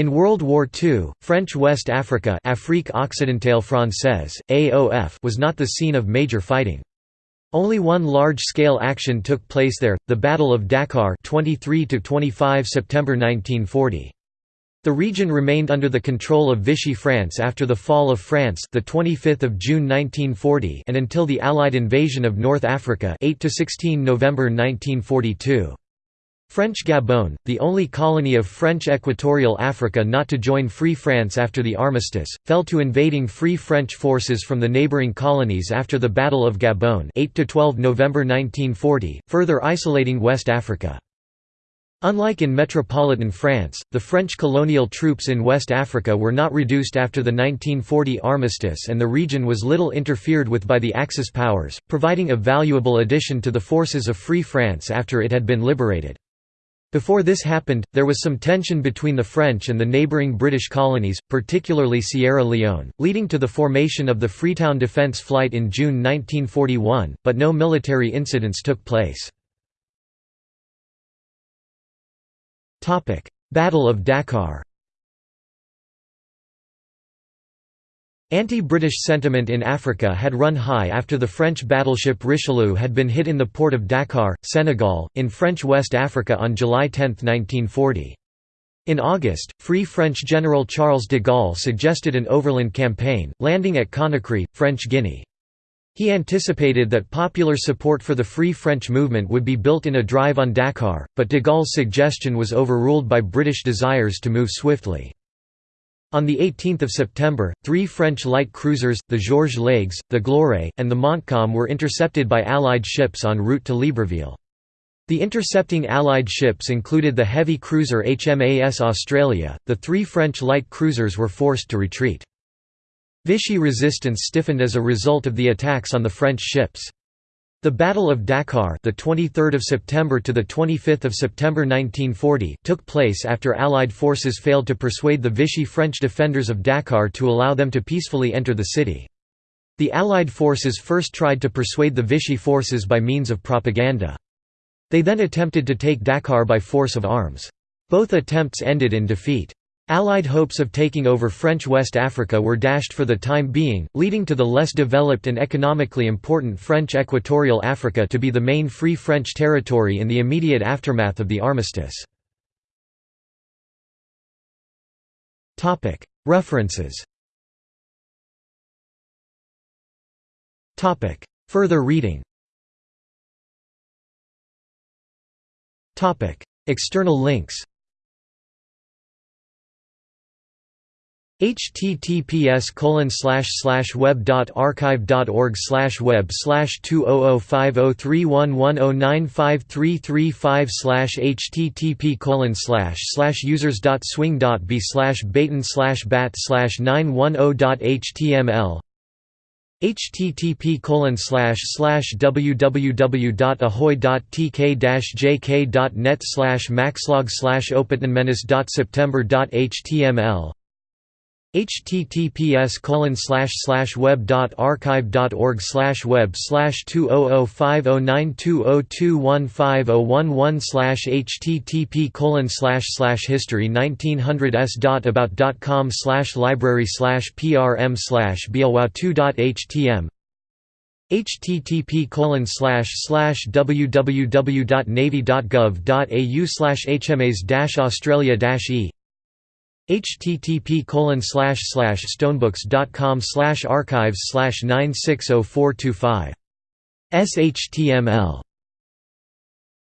In World War II, French West Africa Afrique Occidentale Française, AOF was not the scene of major fighting. Only one large-scale action took place there, the Battle of Dakar 23 25 September 1940. The region remained under the control of Vichy France after the fall of France the 25th of June 1940 and until the Allied invasion of North Africa 8 to 16 November 1942. French Gabon, the only colony of French Equatorial Africa not to join Free France after the armistice, fell to invading Free French forces from the neighbouring colonies after the Battle of Gabon 8–12 November 1940, further isolating West Africa. Unlike in metropolitan France, the French colonial troops in West Africa were not reduced after the 1940 armistice and the region was little interfered with by the Axis powers, providing a valuable addition to the forces of Free France after it had been liberated. Before this happened, there was some tension between the French and the neighbouring British colonies, particularly Sierra Leone, leading to the formation of the Freetown Defence Flight in June 1941, but no military incidents took place. Battle of Dakar Anti-British sentiment in Africa had run high after the French battleship Richelieu had been hit in the port of Dakar, Senegal, in French West Africa on July 10, 1940. In August, Free French General Charles de Gaulle suggested an overland campaign, landing at Conakry, French Guinea. He anticipated that popular support for the Free French movement would be built in a drive on Dakar, but de Gaulle's suggestion was overruled by British desires to move swiftly. On 18 September, three French light cruisers, the Georges Leygues, the Gloire, and the Montcalm were intercepted by Allied ships en route to Libreville. The intercepting Allied ships included the heavy cruiser HMAS Australia, the three French light cruisers were forced to retreat. Vichy resistance stiffened as a result of the attacks on the French ships. The Battle of Dakar, the 23rd of September to the 25th of September 1940, took place after Allied forces failed to persuade the Vichy French defenders of Dakar to allow them to peacefully enter the city. The Allied forces first tried to persuade the Vichy forces by means of propaganda. They then attempted to take Dakar by force of arms. Both attempts ended in defeat. Allied hopes of taking over French West Africa were dashed for the time being, leading to the less developed and economically important French Equatorial Africa to be the main Free French territory in the immediate aftermath of the armistice. References. Further reading. External links https colon slash slash web dot archive dot org slash web slash two oh oh five oh three one one oh nine five three three five slash http colon slash slash users dot swing dot b slash baton slash bat slash nine one oh dot html http colon slash slash www.ahoy.tk-jk.net slash maxlog slash openmenace.september.html https colon slash slash web dot archive dot org slash web slash two oh oh five oh nine two oh two one five oh one one slash http colon slash slash history nineteen hundred s dot about dot com slash library slash prm slash two dot htm http colon slash slash www.navy.gov.au slash hmas australia e http stonebooks.com archives 960425 shtml